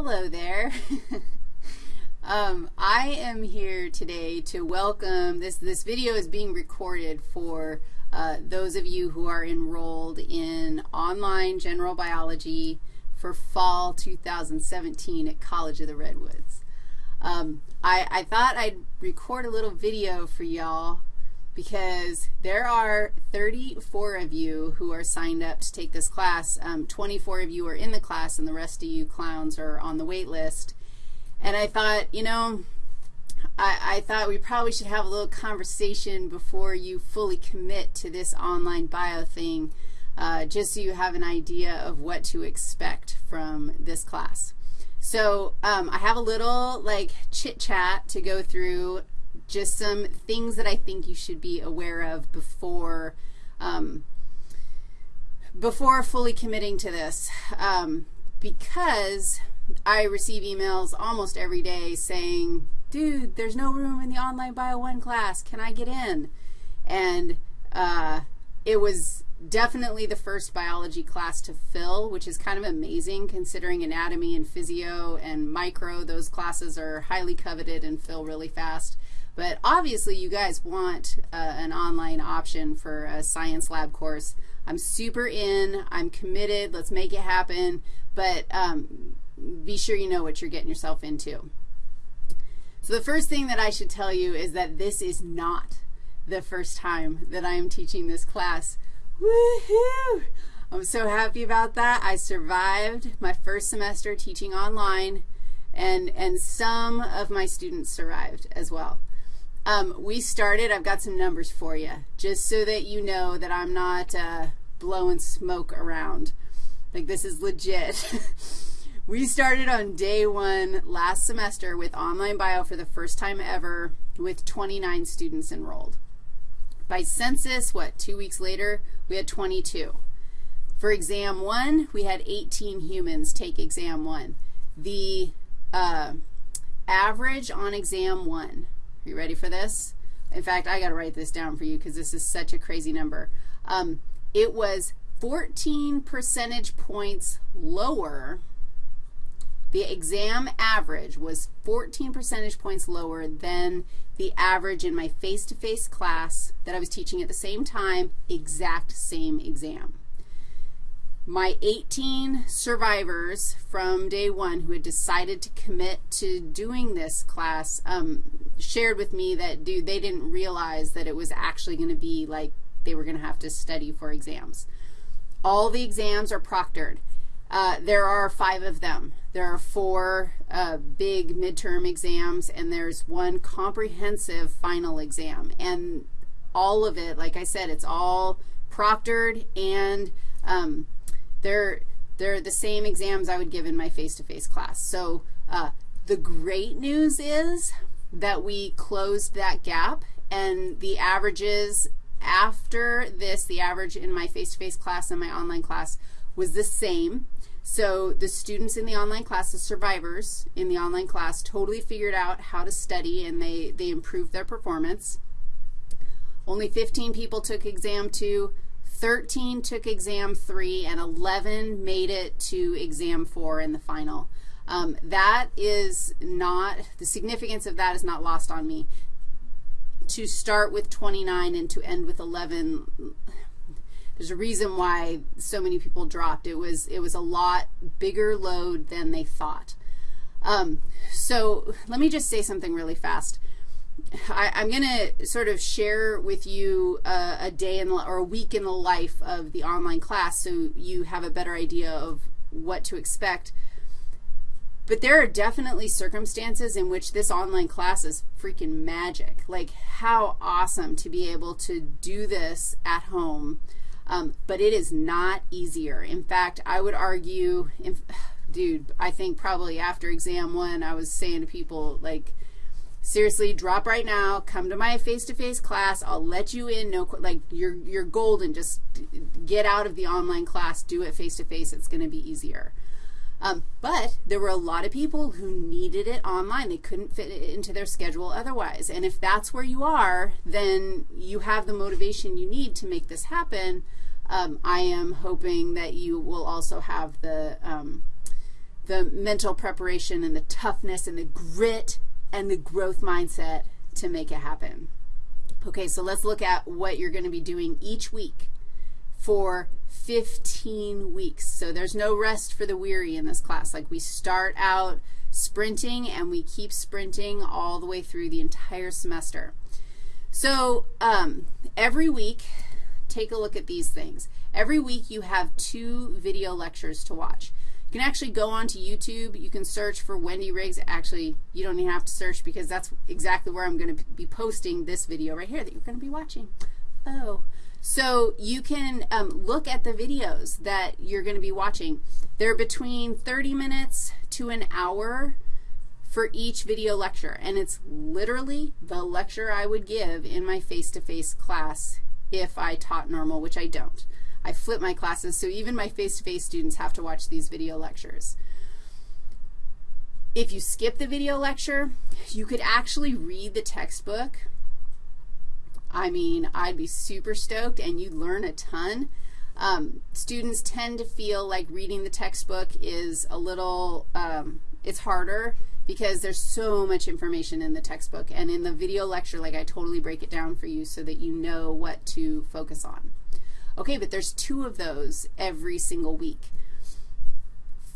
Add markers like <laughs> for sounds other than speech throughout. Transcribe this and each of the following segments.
Hello there. <laughs> um, I am here today to welcome, this, this video is being recorded for uh, those of you who are enrolled in online general biology for fall 2017 at College of the Redwoods. Um, I, I thought I'd record a little video for y'all because there are 34 of you who are signed up to take this class. Um, 24 of you are in the class, and the rest of you clowns are on the wait list. And I thought, you know, I, I thought we probably should have a little conversation before you fully commit to this online bio thing, uh, just so you have an idea of what to expect from this class. So um, I have a little, like, chit-chat to go through just some things that I think you should be aware of before, um, before fully committing to this. Um, because I receive emails almost every day saying, dude, there's no room in the online Bio 1 class. Can I get in? And uh, it was definitely the first biology class to fill, which is kind of amazing considering anatomy and physio and micro. Those classes are highly coveted and fill really fast. But obviously, you guys want uh, an online option for a science lab course. I'm super in. I'm committed. Let's make it happen. But um, be sure you know what you're getting yourself into. So the first thing that I should tell you is that this is not the first time that I am teaching this class. Woohoo! I'm so happy about that. I survived my first semester teaching online, and, and some of my students survived as well. Um, we started, I've got some numbers for you, just so that you know that I'm not uh, blowing smoke around. Like this is legit. <laughs> we started on day one last semester with online bio for the first time ever with 29 students enrolled. By census, what, two weeks later, we had 22. For exam one, we had 18 humans take exam one. The uh, average on exam one you ready for this? In fact, I got to write this down for you because this is such a crazy number. Um, it was 14 percentage points lower. The exam average was 14 percentage points lower than the average in my face-to-face -face class that I was teaching at the same time, exact same exam my 18 survivors from day one who had decided to commit to doing this class um, shared with me that, dude, they didn't realize that it was actually going to be like they were going to have to study for exams. All the exams are proctored. Uh, there are five of them. There are four uh, big midterm exams, and there's one comprehensive final exam. And all of it, like I said, it's all proctored and um, they're, they're the same exams I would give in my face-to-face -face class. So uh, the great news is that we closed that gap, and the averages after this, the average in my face-to-face -face class and my online class was the same. So the students in the online class, the survivors in the online class, totally figured out how to study, and they, they improved their performance. Only 15 people took exam two. 13 took exam 3, and 11 made it to exam 4 in the final. Um, that is not, the significance of that is not lost on me. To start with 29 and to end with 11, there's a reason why so many people dropped. It was, it was a lot bigger load than they thought. Um, so let me just say something really fast. I, am going to sort of share with you uh, a day in, or a week in the life of the online class so you have a better idea of what to expect. But there are definitely circumstances in which this online class is freaking magic. Like how awesome to be able to do this at home. Um, but it is not easier. In fact, I would argue, <sighs> dude, I think probably after exam one, I was saying to people, like, seriously, drop right now. Come to my face-to-face -face class. I'll let you in. No, like, you're, you're golden. Just get out of the online class. Do it face-to-face. -face. It's going to be easier. Um, but there were a lot of people who needed it online. They couldn't fit it into their schedule otherwise. And if that's where you are, then you have the motivation you need to make this happen. Um, I am hoping that you will also have the, um, the mental preparation and the toughness and the grit and the growth mindset to make it happen. Okay, so let's look at what you're going to be doing each week for 15 weeks. So there's no rest for the weary in this class. Like we start out sprinting and we keep sprinting all the way through the entire semester. So um, every week, take a look at these things. Every week you have two video lectures to watch. You can actually go onto YouTube. You can search for Wendy Riggs. Actually, you don't even have to search because that's exactly where I'm going to be posting this video right here that you're going to be watching. Oh. So you can um, look at the videos that you're going to be watching. They're between 30 minutes to an hour for each video lecture, and it's literally the lecture I would give in my face-to-face -face class if I taught normal, which I don't. I flip my classes, so even my face-to-face -face students have to watch these video lectures. If you skip the video lecture, you could actually read the textbook. I mean, I'd be super stoked, and you'd learn a ton. Um, students tend to feel like reading the textbook is a little, um, it's harder because there's so much information in the textbook. And in the video lecture, like I totally break it down for you so that you know what to focus on. Okay, but there's two of those every single week.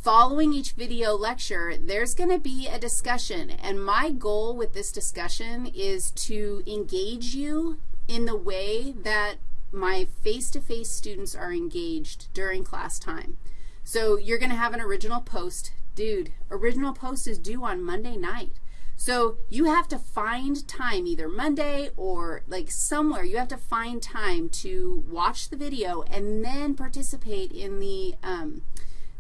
Following each video lecture, there's going to be a discussion, and my goal with this discussion is to engage you in the way that my face-to-face -face students are engaged during class time. So you're going to have an original post. Dude, original post is due on Monday night. So you have to find time, either Monday or like somewhere, you have to find time to watch the video and then participate in the, um,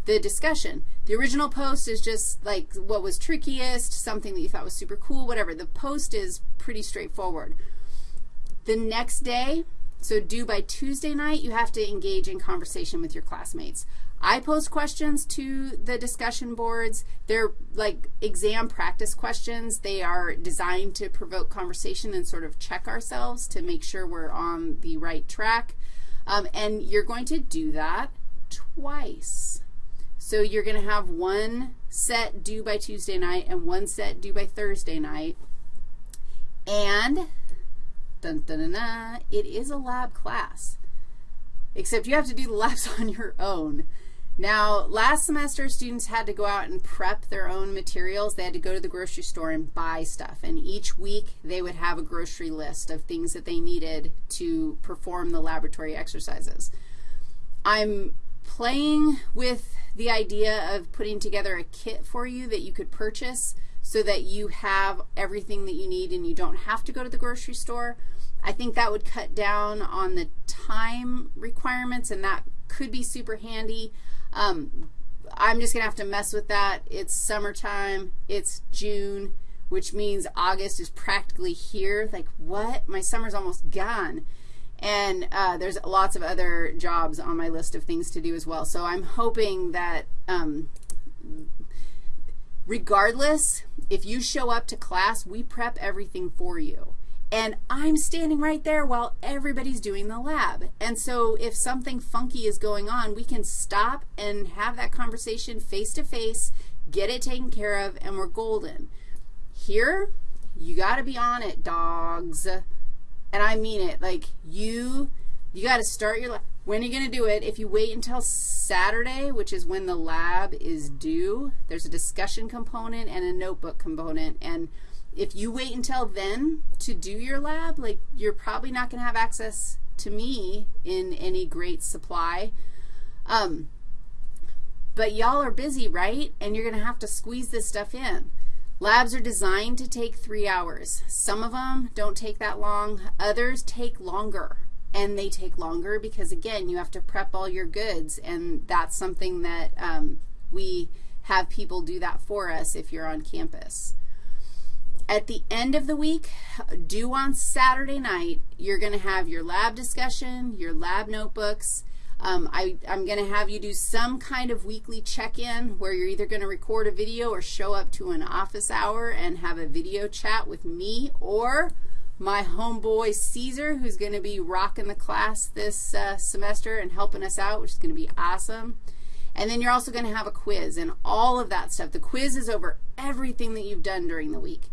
the discussion. The original post is just like what was trickiest, something that you thought was super cool, whatever. The post is pretty straightforward. The next day, so due by Tuesday night, you have to engage in conversation with your classmates. I post questions to the discussion boards. They're like exam practice questions. They are designed to provoke conversation and sort of check ourselves to make sure we're on the right track. Um, and you're going to do that twice. So you're going to have one set due by Tuesday night and one set due by Thursday night. And dun, dun, dun, it is a lab class, except you have to do the <laughs> labs on your own. Now, last semester, students had to go out and prep their own materials. They had to go to the grocery store and buy stuff. And each week, they would have a grocery list of things that they needed to perform the laboratory exercises. I'm playing with the idea of putting together a kit for you that you could purchase so that you have everything that you need and you don't have to go to the grocery store. I think that would cut down on the time requirements, and that could be super handy. Um, I'm just going to have to mess with that. It's summertime. It's June, which means August is practically here. Like, what? My summer's almost gone. And uh, there's lots of other jobs on my list of things to do as well. So I'm hoping that um, regardless, if you show up to class, we prep everything for you. And I'm standing right there while everybody's doing the lab. And so if something funky is going on, we can stop and have that conversation face to face, get it taken care of, and we're golden. Here, you got to be on it, dogs. And I mean it. Like, you, you got to start your lab. When are you going to do it? If you wait until Saturday, which is when the lab is due, there's a discussion component and a notebook component. And if you wait until then to do your lab, like you're probably not going to have access to me in any great supply. Um, but y'all are busy, right? And you're going to have to squeeze this stuff in. Labs are designed to take three hours. Some of them don't take that long. Others take longer. And they take longer because, again, you have to prep all your goods. And that's something that um, we have people do that for us if you're on campus. At the end of the week, due on Saturday night, you're going to have your lab discussion, your lab notebooks. Um, I, I'm going to have you do some kind of weekly check-in where you're either going to record a video or show up to an office hour and have a video chat with me or my homeboy Caesar, who's going to be rocking the class this uh, semester and helping us out, which is going to be awesome. And then you're also going to have a quiz and all of that stuff. The quiz is over everything that you've done during the week.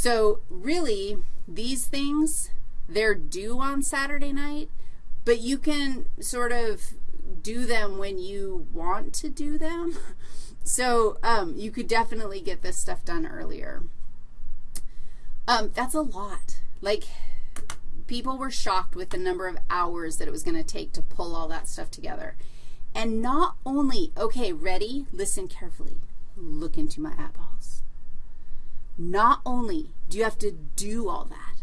So really, these things, they're due on Saturday night, but you can sort of do them when you want to do them. <laughs> So um, you could definitely get this stuff done earlier. Um, that's a lot. Like, people were shocked with the number of hours that it was going to take to pull all that stuff together. And not only, okay, ready, listen carefully, look into my eyeballs. Not only do you have to do all that,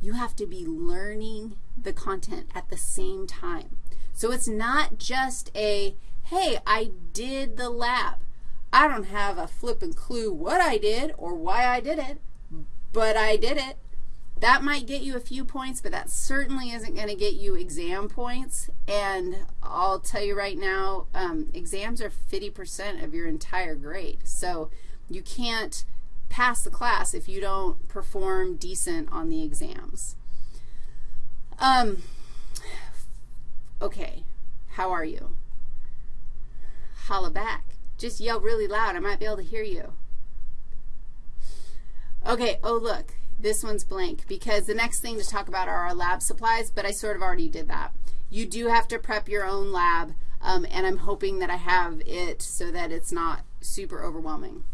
you have to be learning the content at the same time. So it's not just a, hey, I did the lab. I don't have a flippin' clue what I did or why I did it, but I did it. That might get you a few points, but that certainly isn't going to get you exam points. And I'll tell you right now, um, exams are 50% of your entire grade. So you can't pass the class if you don't perform decent on the exams. Um, okay, how are you? Holla back. Just yell really loud. I might be able to hear you. Okay, oh, look, this one's blank because the next thing to talk about are our lab supplies, but I sort of already did that. You do have to prep your own lab, um, and I'm hoping that I have it so that it's not super overwhelming.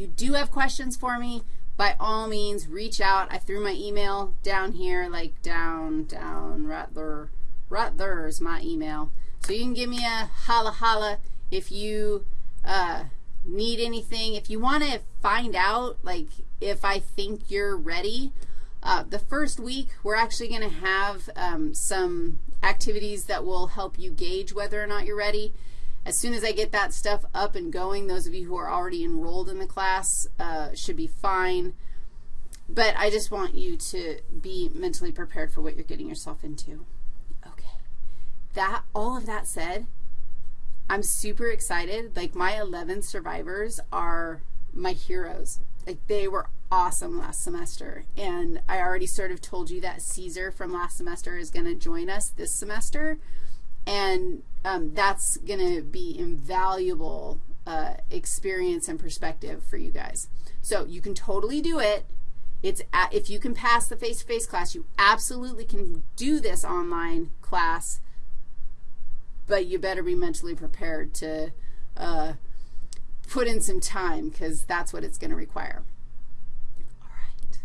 You do have questions for me, by all means, reach out. I threw my email down here, like down, down, right there. Right there's my email. So you can give me a holla holla if you uh, need anything, if you want to find out, like, if I think you're ready, uh, the first week, we're actually going to have um, some activities that will help you gauge whether or not you're ready. As soon as I get that stuff up and going, those of you who are already enrolled in the class uh, should be fine. But I just want you to be mentally prepared for what you're getting yourself into. Okay. That, all of that said, I'm super excited. Like, my 11 survivors are my heroes. Like, they were awesome last semester. And I already sort of told you that Caesar from last semester is going to join us this semester. And um, that's going to be invaluable uh, experience and perspective for you guys. So you can totally do it. It's at, if you can pass the face-to-face -face class, you absolutely can do this online class but you better be mentally prepared to uh, put in some time because that's what it's going to require. All right.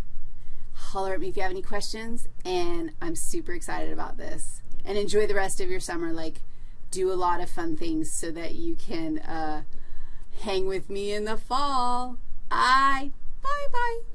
Holler at me if you have any questions, and I'm super excited about this. And enjoy the rest of your summer. Like, do a lot of fun things so that you can uh, hang with me in the fall. Bye. Bye-bye.